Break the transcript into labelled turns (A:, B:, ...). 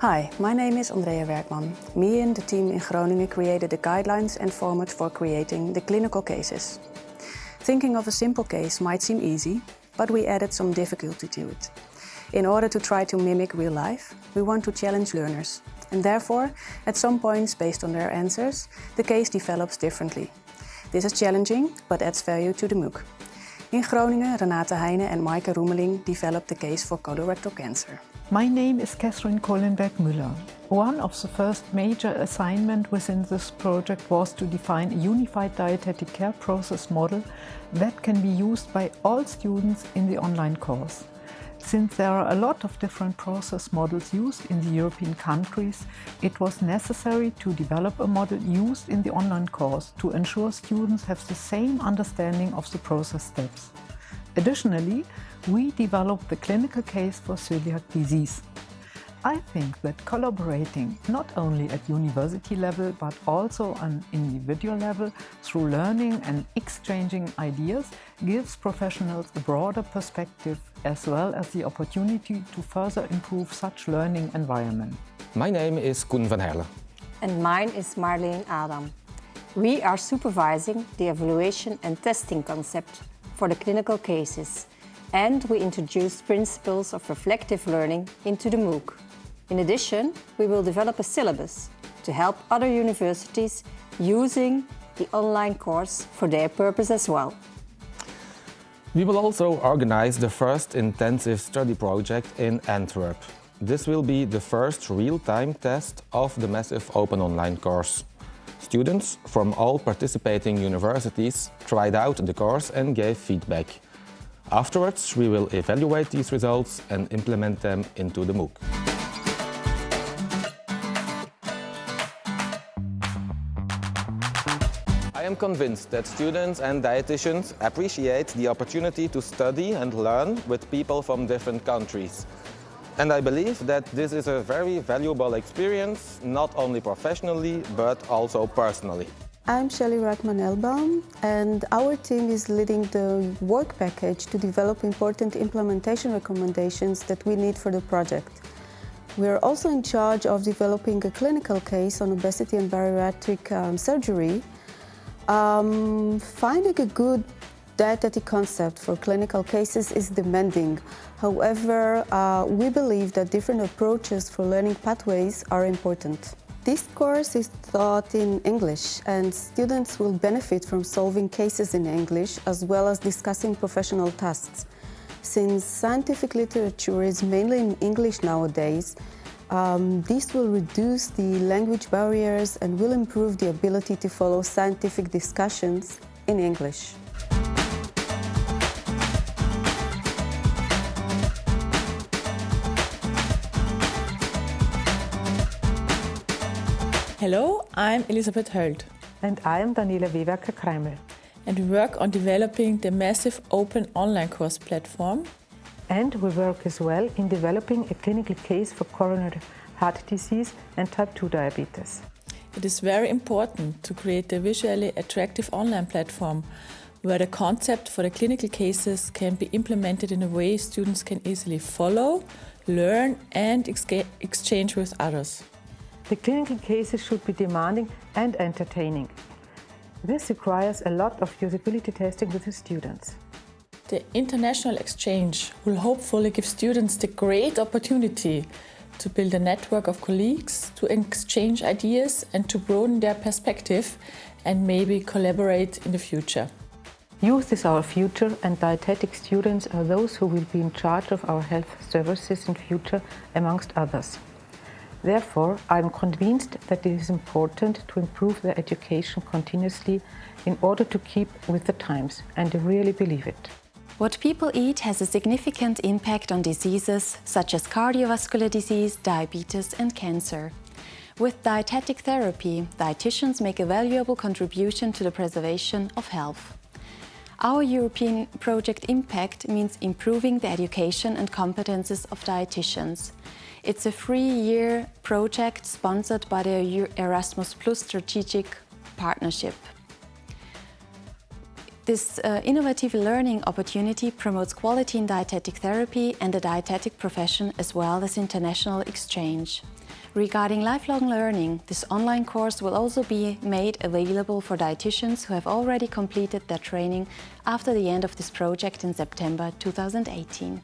A: Hi, my name is Andrea Werkman. Me and the team in Groningen created the guidelines and format for creating the clinical cases. Thinking of a simple case might seem easy, but we added some difficulty to it. In order to try to mimic real life, we want to challenge learners. And therefore, at some points, based on their answers, the case develops differently. This is challenging, but adds value to the MOOC. In Groningen, Renate Heine and Maaike Roemeling developed the case for colorectal cancer.
B: My name is Catherine Kohlenberg-Müller. One of the first major assignment within this project was to define a unified dietetic care process model that can be used by all students in the online course. Since there are a lot of different process models used in the European countries, it was necessary to develop a model used in the online course to ensure students have the same understanding of the process steps. Additionally, we developed the clinical case for celiac disease. I think that collaborating not only at university level but also on individual level through learning and exchanging ideas gives professionals a broader perspective as well as the opportunity to further improve such learning environment.
C: My name is Koen van Herle.
D: And mine is Marleen Adam. We are supervising the evaluation and testing concept for the clinical cases and we introduced principles of reflective learning into the MOOC. In addition, we will develop a syllabus to help other universities using the online course for their purpose as well.
C: We will also organize the first intensive study project in Antwerp. This will be the first real-time test of the massive open online course. Students from all participating universities tried out the course and gave feedback. Afterwards, we will evaluate these results and implement them into the MOOC. I am convinced that students and dietitians appreciate the opportunity to study and learn with people from different countries. And I believe that this is a very valuable experience, not only professionally, but also personally.
E: I'm Shelly Rackman-Elbaum and our team is leading the work package to develop important implementation recommendations that we need for the project. We are also in charge of developing a clinical case on obesity and bariatric um, surgery um, finding a good dietetic concept for clinical cases is demanding. However, uh, we believe that different approaches for learning pathways are important. This course is taught in English and students will benefit from solving cases in English as well as discussing professional tasks. Since scientific literature is mainly in English nowadays, um, this will reduce the language barriers and will improve the ability to follow scientific discussions in English.
F: Hello, I'm Elisabeth Höld.
B: And I'm Daniela Wewerka-Kreimel.
F: And we work on developing the massive open online course platform
B: and we work as well in developing a clinical case for coronary heart disease and type 2 diabetes.
F: It is very important to create a visually attractive online platform where the concept for the clinical cases can be implemented in a way students can easily follow, learn and exchange with others.
B: The clinical cases should be demanding and entertaining. This requires a lot of usability testing with the students.
F: The international exchange will hopefully give students the great opportunity to build a network of colleagues, to exchange ideas and to broaden their perspective and maybe collaborate in the future.
B: Youth is our future and dietetic students are those who will be in charge of our health services in future, amongst others. Therefore, I am convinced that it is important to improve their education continuously in order to keep with the times, and I really believe it.
G: What people eat has a significant impact on diseases such as cardiovascular disease, diabetes and cancer. With dietetic therapy, dietitians make a valuable contribution to the preservation of health. Our European project IMPECD means improving the education and competences of dietitians. It's a three-year project sponsored by the Erasmus Plus Strategic Partnership. This uh, innovative learning opportunity promotes quality in dietetic therapy and the dietetic profession as well as international exchange. Regarding lifelong learning, this online course will also be made available for dietitians who have already completed their training after the end of this project in September 2018.